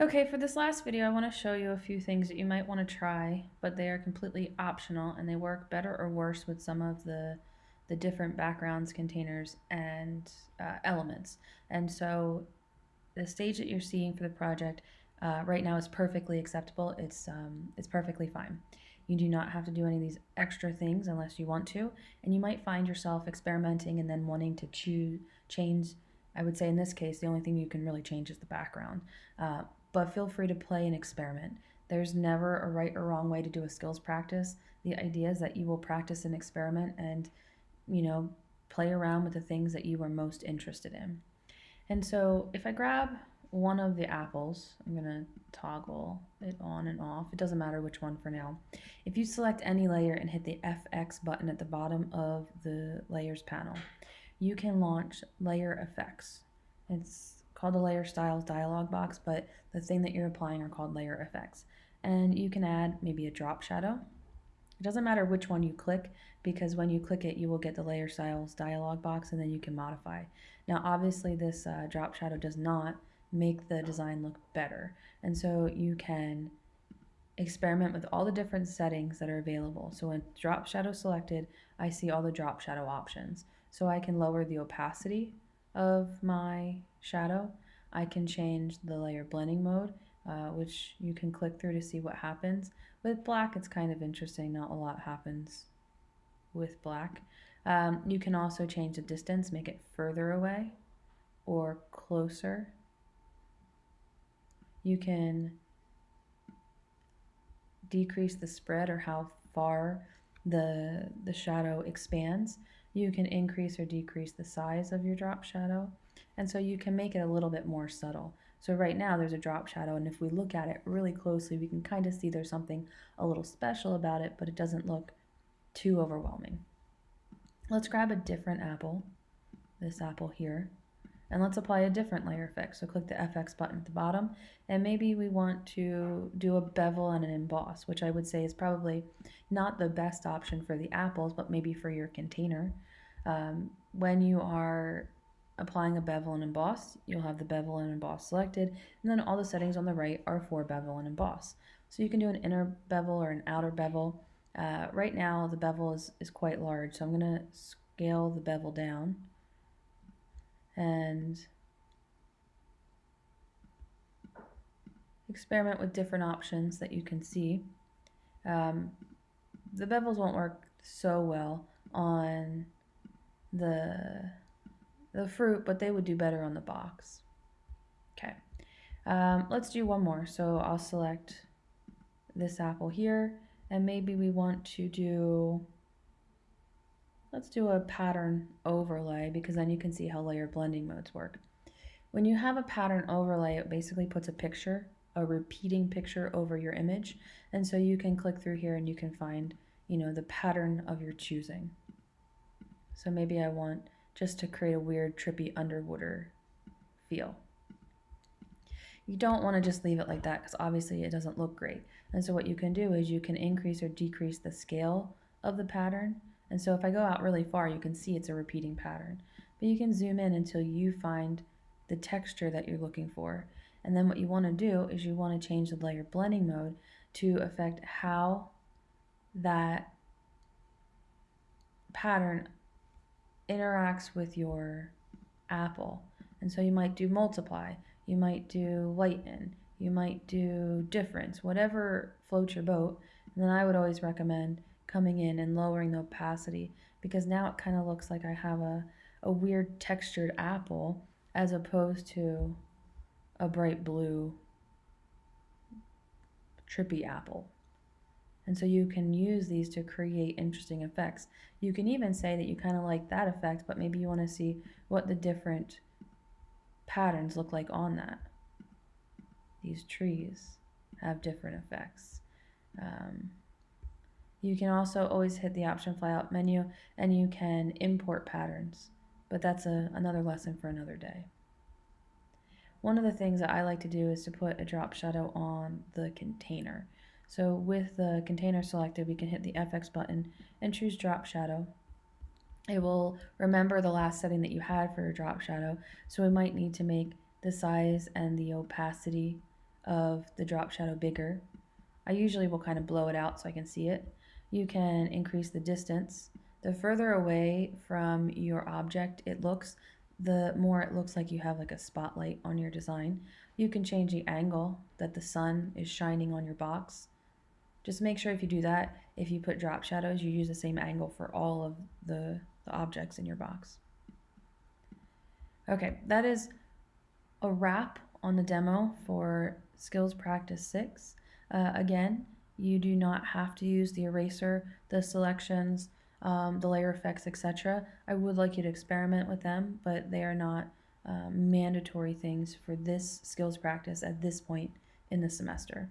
Okay, for this last video, I want to show you a few things that you might want to try, but they are completely optional and they work better or worse with some of the, the different backgrounds, containers, and uh, elements. And so the stage that you're seeing for the project uh, right now is perfectly acceptable. It's, um, it's perfectly fine. You do not have to do any of these extra things unless you want to, and you might find yourself experimenting and then wanting to choose, change I would say in this case, the only thing you can really change is the background. Uh, but feel free to play and experiment. There's never a right or wrong way to do a skills practice. The idea is that you will practice and experiment and, you know, play around with the things that you are most interested in. And so if I grab one of the apples, I'm going to toggle it on and off. It doesn't matter which one for now. If you select any layer and hit the FX button at the bottom of the layers panel, you can launch layer effects. It's called the layer styles dialog box, but the thing that you're applying are called layer effects. And you can add maybe a drop shadow. It doesn't matter which one you click because when you click it, you will get the layer styles dialog box and then you can modify. Now, obviously this uh, drop shadow does not make the design look better. And so you can experiment with all the different settings that are available. So when drop shadow selected, I see all the drop shadow options. So I can lower the opacity of my shadow. I can change the layer blending mode, uh, which you can click through to see what happens. With black, it's kind of interesting. Not a lot happens with black. Um, you can also change the distance, make it further away or closer. You can decrease the spread or how far the, the shadow expands you can increase or decrease the size of your drop shadow. And so you can make it a little bit more subtle. So right now there's a drop shadow and if we look at it really closely, we can kind of see there's something a little special about it, but it doesn't look too overwhelming. Let's grab a different apple, this apple here, and let's apply a different layer effect. So click the FX button at the bottom, and maybe we want to do a bevel and an emboss, which I would say is probably not the best option for the apples, but maybe for your container. Um, when you are applying a bevel and emboss, you'll have the bevel and emboss selected, and then all the settings on the right are for bevel and emboss. So you can do an inner bevel or an outer bevel. Uh, right now the bevel is, is quite large, so I'm going to scale the bevel down and experiment with different options that you can see. Um, the bevels won't work so well on the the fruit, but they would do better on the box. Okay, um, let's do one more. So I'll select this apple here, and maybe we want to do Let's do a pattern overlay because then you can see how layer blending modes work. When you have a pattern overlay, it basically puts a picture, a repeating picture over your image. And so you can click through here and you can find, you know, the pattern of your choosing. So maybe I want just to create a weird trippy underwater feel. You don't want to just leave it like that because obviously it doesn't look great. And so what you can do is you can increase or decrease the scale of the pattern and so if I go out really far, you can see it's a repeating pattern. But you can zoom in until you find the texture that you're looking for. And then what you want to do is you want to change the layer blending mode to affect how that pattern interacts with your apple. And so you might do multiply, you might do lighten, you might do difference, whatever floats your boat. And then I would always recommend coming in and lowering the opacity because now it kind of looks like I have a, a weird textured apple as opposed to a bright blue trippy apple. And so you can use these to create interesting effects. You can even say that you kind of like that effect, but maybe you want to see what the different patterns look like on that. These trees have different effects. Um, you can also always hit the option flyout menu and you can import patterns, but that's a, another lesson for another day. One of the things that I like to do is to put a drop shadow on the container. So with the container selected, we can hit the FX button and choose drop shadow. It will remember the last setting that you had for your drop shadow, so we might need to make the size and the opacity of the drop shadow bigger. I usually will kind of blow it out so I can see it. You can increase the distance. The further away from your object it looks, the more it looks like you have like a spotlight on your design. You can change the angle that the sun is shining on your box. Just make sure if you do that, if you put drop shadows, you use the same angle for all of the, the objects in your box. Okay, that is a wrap on the demo for Skills Practice 6. Uh, again, you do not have to use the eraser, the selections, um, the layer effects, etc. I would like you to experiment with them, but they are not um, mandatory things for this skills practice at this point in the semester.